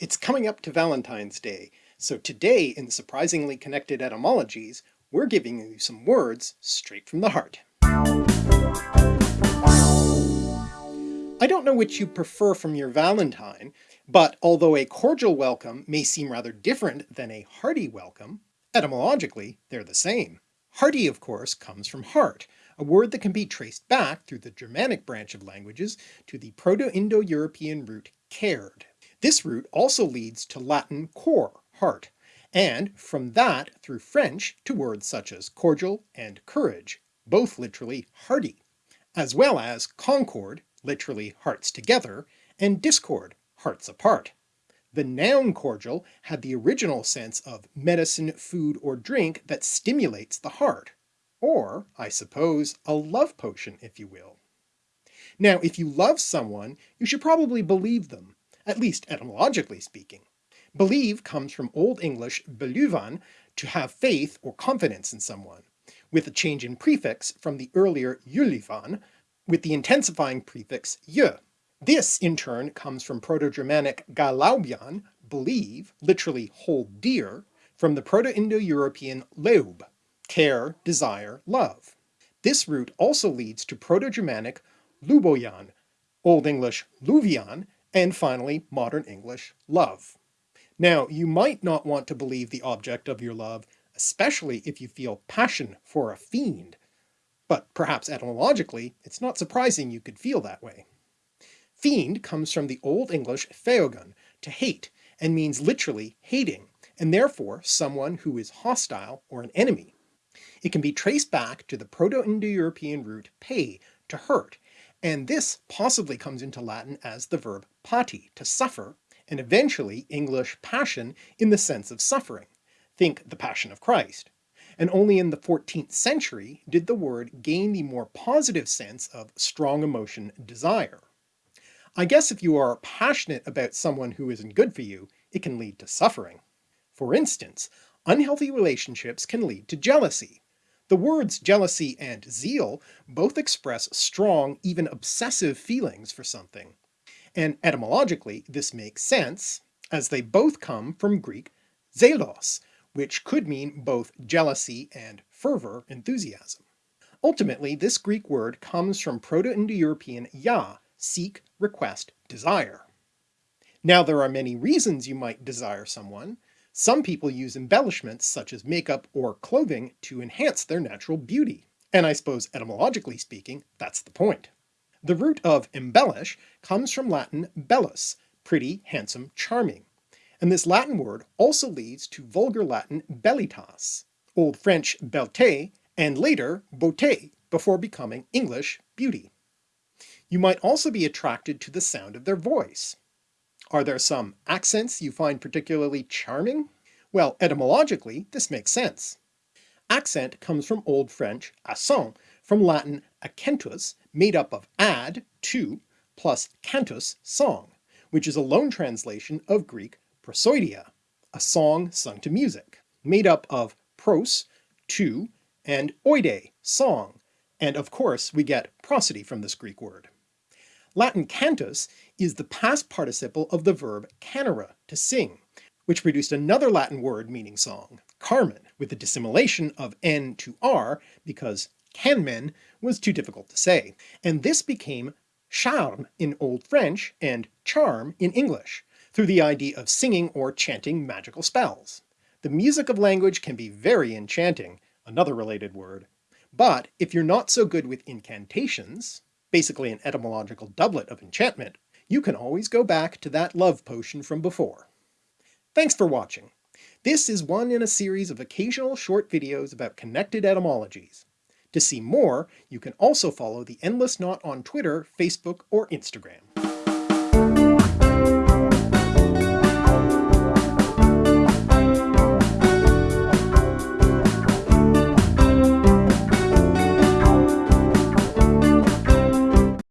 It's coming up to Valentine's Day, so today in Surprisingly Connected Etymologies, we're giving you some words straight from the heart. I don't know which you prefer from your Valentine, but although a cordial welcome may seem rather different than a hearty welcome, etymologically they're the same. Hearty, of course, comes from heart, a word that can be traced back through the Germanic branch of languages to the Proto-Indo-European root kerd. This root also leads to Latin cor, heart, and from that through French to words such as cordial and courage, both literally hearty, as well as concord, literally hearts together, and discord, hearts apart. The noun cordial had the original sense of medicine, food, or drink that stimulates the heart, or, I suppose, a love potion if you will. Now if you love someone, you should probably believe them, at least etymologically speaking. Believe comes from Old English beluvan, to have faith or confidence in someone, with a change in prefix from the earlier yulivan, with the intensifying prefix y. This in turn comes from Proto-Germanic galaubian, believe, literally hold dear, from the Proto-Indo-European leub, care, desire, love. This root also leads to Proto-Germanic luboyan, Old English luvian, and finally modern English love. Now you might not want to believe the object of your love, especially if you feel passion for a fiend, but perhaps etymologically it's not surprising you could feel that way. Fiend comes from the Old English feogan, to hate, and means literally hating, and therefore someone who is hostile or an enemy. It can be traced back to the Proto-Indo-European root pay, to hurt, and this possibly comes into Latin as the verb pati, to suffer, and eventually English passion in the sense of suffering. Think the Passion of Christ. And only in the 14th century did the word gain the more positive sense of strong emotion desire. I guess if you are passionate about someone who isn't good for you, it can lead to suffering. For instance, unhealthy relationships can lead to jealousy, the words jealousy and zeal both express strong, even obsessive feelings for something. And etymologically this makes sense, as they both come from Greek zelos, which could mean both jealousy and fervor, enthusiasm. Ultimately, this Greek word comes from Proto-Indo-European ya, seek, request, desire. Now there are many reasons you might desire someone, some people use embellishments such as makeup or clothing to enhance their natural beauty, and I suppose etymologically speaking, that's the point. The root of embellish comes from Latin bellus, pretty, handsome, charming, and this Latin word also leads to Vulgar Latin bellitas, Old French belle, and later beauté, before becoming English beauty. You might also be attracted to the sound of their voice. Are there some accents you find particularly charming? Well, etymologically, this makes sense. Accent comes from Old French accent, from Latin accentus, made up of ad, to, plus cantus, song, which is a loan translation of Greek prosody, a song sung to music, made up of pros, to, and oide, song, and of course we get prosody from this Greek word. Latin cantus is the past participle of the verb canere, to sing, which produced another Latin word meaning song, carmen, with the dissimilation of n to r because canmen was too difficult to say, and this became charme in Old French and charm in English, through the idea of singing or chanting magical spells. The music of language can be very enchanting, another related word, but if you're not so good with incantations, basically an etymological doublet of enchantment, you can always go back to that love potion from before. Thanks for watching. This is one in a series of occasional short videos about connected etymologies. To see more, you can also follow the Endless Knot on Twitter, Facebook, or Instagram.